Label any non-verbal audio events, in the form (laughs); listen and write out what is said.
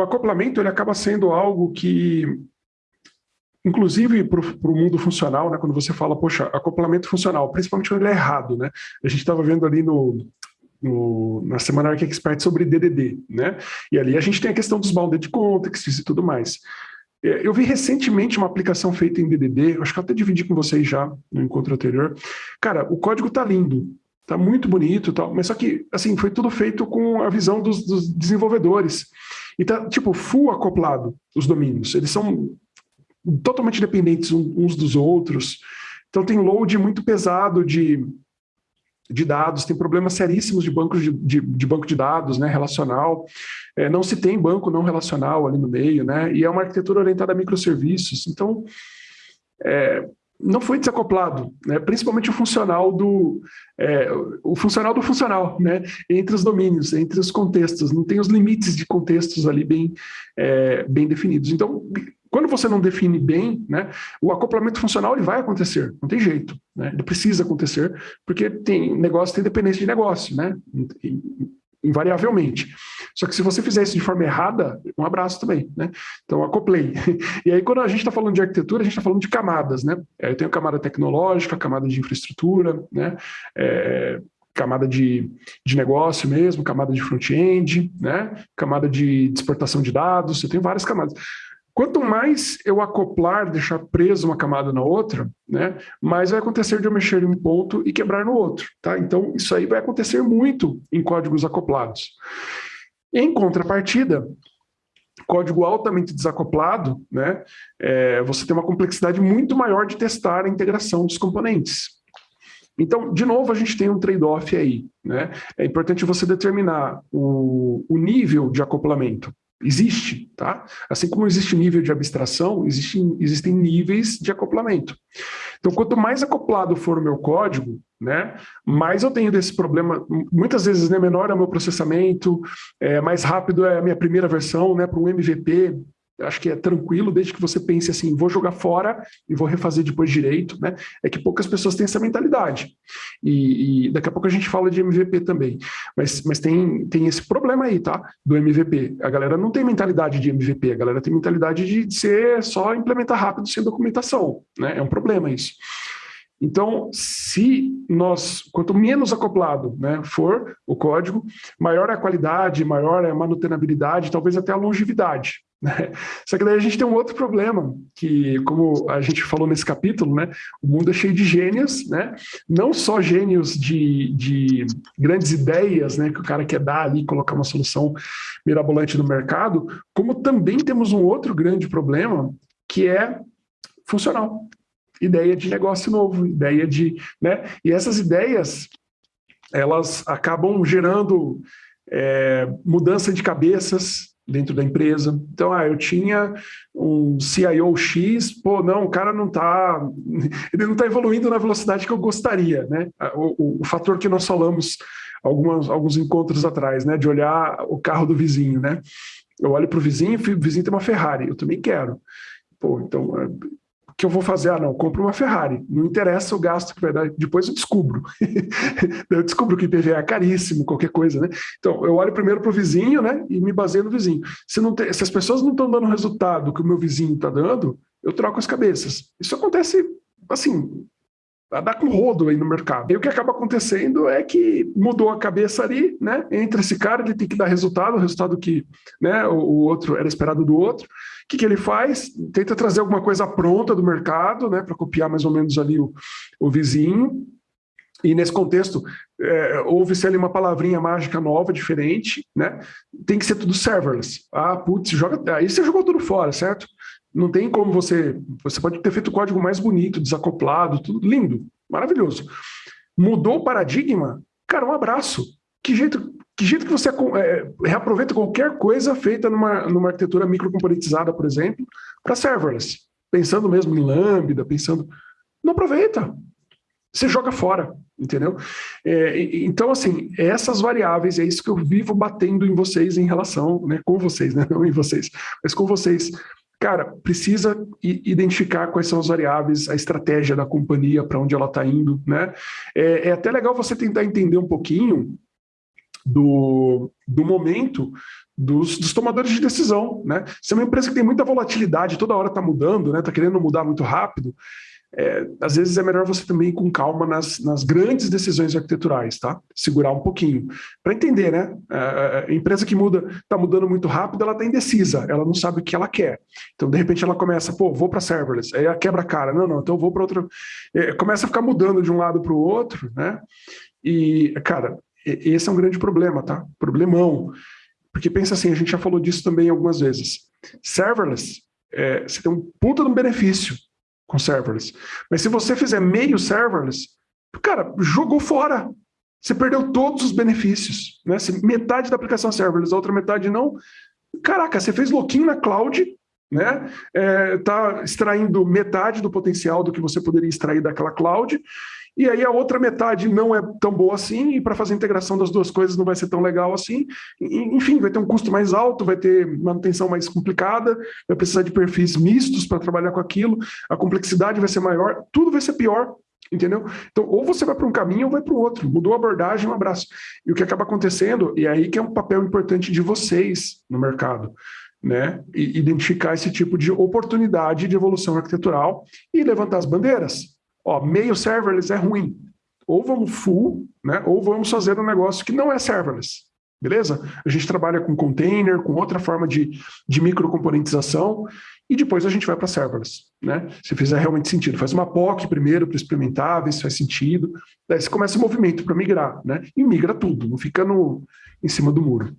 o acoplamento ele acaba sendo algo que, inclusive para o mundo funcional, né, quando você fala, poxa, acoplamento funcional, principalmente quando ele é errado, né? A gente estava vendo ali no, no, na Semana Arc Expert sobre DDD, né? E ali a gente tem a questão dos bounded contexts e tudo mais. É, eu vi recentemente uma aplicação feita em DDD, acho que eu até dividi com vocês já no encontro anterior. Cara, o código tá lindo, tá muito bonito tal, mas só que, assim, foi tudo feito com a visão dos, dos desenvolvedores. E tá, tipo, full acoplado os domínios. Eles são totalmente dependentes uns dos outros. Então tem load muito pesado de, de dados, tem problemas seríssimos de, bancos de, de, de banco de dados né, relacional. É, não se tem banco não relacional ali no meio, né? E é uma arquitetura orientada a microserviços. Então, é, não foi desacoplado, né? principalmente o funcional do é, o funcional do funcional, né? entre os domínios, entre os contextos, não tem os limites de contextos ali bem, é, bem definidos. Então, quando você não define bem, né, o acoplamento funcional ele vai acontecer, não tem jeito, né? ele precisa acontecer, porque tem negócio tem dependência de negócio, né? invariavelmente. Só que se você fizer isso de forma errada, um abraço também, né? Então, acoplei. (laughs) E aí, quando a gente está falando de arquitetura, a gente está falando de camadas, né? É, eu tenho camada tecnológica, camada de infraestrutura, né? É, camada de, de negócio mesmo, camada de front-end, né? camada de exportação de dados, eu tenho várias camadas. Quanto mais eu acoplar, deixar preso uma camada na outra, né, mais vai acontecer de eu mexer em um ponto e quebrar no outro. Tá? Então, isso aí vai acontecer muito em códigos acoplados. Em contrapartida, código altamente desacoplado, né, é, você tem uma complexidade muito maior de testar a integração dos componentes. Então, de novo, a gente tem um trade-off aí. Né? É importante você determinar o, o nível de acoplamento. Existe, tá? Assim como existe nível de abstração, existem, existem níveis de acoplamento. Então, quanto mais acoplado for o meu código, né, mais eu tenho desse problema. Muitas vezes, né, menor é o meu processamento, é, mais rápido é a minha primeira versão, né, para um MVP, acho que é tranquilo, desde que você pense assim, vou jogar fora e vou refazer depois direito, né? É que poucas pessoas têm essa mentalidade. E, e, daqui a pouco a gente fala de MVP também. Mas, mas tem, tem esse problema aí, tá? Do MVP. A galera não tem mentalidade de MVP, a galera tem mentalidade de ser só implementar rápido sem documentação, né? É um problema isso. Então, se nós, quanto menos acoplado né, for o código, maior é a qualidade, maior é a manutenabilidade, talvez até a longevidade. (laughs) Né? Só que daí a gente tem um outro problema, que como a gente falou nesse capítulo, né, o mundo é cheio de gênios, né? não só gênios de, de grandes ideias né, que o cara quer dar ali, colocar uma solução mirabolante no mercado, como também temos um outro grande problema, que é funcional ideia de negócio novo, ideia de... Né? E essas ideias, elas acabam gerando é, mudança de cabeças dentro da empresa. Então, ah, eu tinha um CIO X, pô, não, o cara não está (laughs) ele não está evoluindo na velocidade que eu gostaria, né? O, o, o fator que nós falamos algumas, alguns encontros atrás, né? De olhar o carro do vizinho, né? Eu olho para o vizinho, o vizinho tem uma Ferrari, eu também quero. Pô, então que eu vou fazer? Ah, não, compro uma Ferrari. Não interessa o gasto que vai dar, depois eu descubro. (laughs) eu descubro que IPVA é caríssimo, qualquer coisa, né? Então, eu olho primeiro para o vizinho, né, e me baseio no vizinho. Se, não tem, se as pessoas não estão dando o resultado que o meu vizinho está dando, eu troco as cabeças. Isso acontece, assim, a dar com rodo aí no mercado. E o que acaba acontecendo é que mudou a cabeça ali, né? Entre esse cara, ele tem que dar resultado, o resultado que né, o, o outro era esperado do outro que, que ele faz? Tenta trazer alguma coisa pronta do mercado, né, para copiar mais ou menos ali o, o vizinho, e nesse contexto, é, houve-se ali uma palavrinha mágica nova, diferente, né? Tem que ser tudo serverless. Ah, putz, joga, aí você jogou tudo fora, certo? Não tem como você... Você pode ter feito o código mais bonito, desacoplado, tudo lindo, maravilhoso. Mudou o paradigma? Cara, um abraço. Que jeito, que jeito que você é, reaproveita qualquer coisa feita numa, numa arquitetura microcomponentizada, por exemplo, para serverless? Pensando mesmo em Lambda, pensando... Não aproveita. Você joga fora, entendeu? É, então, assim, essas variáveis, é isso que eu vivo batendo em vocês em relação, né, com vocês, né, não em vocês, mas com vocês. Cara, precisa identificar quais são as variáveis, a estratégia da companhia, para onde ela está indo, né? É, é até legal você tentar entender um pouquinho do, do momento dos, dos, tomadores de decisão. Né? Se é uma empresa que tem muita volatilidade, toda hora está mudando, está né? Tá querendo mudar muito rápido, é, às vezes é melhor você também ir com calma nas, nas grandes decisões arquiteturais, tá? Segurar um pouquinho. Para entender, né? A, é, é, a, empresa que muda, está mudando muito rápido, ela está indecisa, ela não sabe o que ela quer. Então, de repente, ela começa, pô, vou para serverless, aí ela quebra a cara, não, não, então vou para outra. É, começa a ficar mudando de um lado para o outro, né? E, cara, esse é um grande problema, tá? Problemão. Porque pensa assim, a gente já falou disso também algumas vezes. Serverless, é, você tem um puta de um benefício com serverless. Mas se você fizer meio serverless, cara, jogou fora. Você perdeu todos os benefícios. Né? Se metade da aplicação é serverless, a outra metade não. Caraca, você fez loquinho na cloud, né? É, tá extraindo metade do potencial do que você poderia extrair daquela cloud e aí a outra metade não é tão boa assim, e para fazer a integração das duas coisas não vai ser tão legal assim. enfim, vai ter um custo mais alto, vai ter manutenção mais complicada, vai precisar de perfis mistos para trabalhar com aquilo, a complexidade vai ser maior, tudo vai ser pior, entendeu? Então, ou você vai para um caminho ou vai para o outro. Mudou a abordagem, um abraço. E o que acaba acontecendo, e aí que é um papel importante de vocês no mercado, né? E identificar esse tipo de oportunidade de evolução arquitetural e levantar as bandeiras. Ó, meio serverless é ruim. Ou vamos full, né? ou vamos fazer um negócio que não é serverless. Beleza? A gente trabalha com container, com outra forma de, de microcomponentização, e depois a gente vai para serverless. Né? Se fizer realmente sentido. Faz uma POC primeiro para experimentar, ver se faz sentido. Daí você começa o movimento para migrar. Né? E migra tudo, não fica no, em cima do muro.